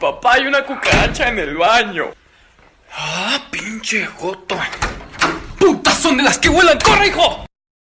Papá, hay una cucaracha en el baño. Ah, pinche joto. ¡Putas son de las que vuelan! ¡Corre, hijo!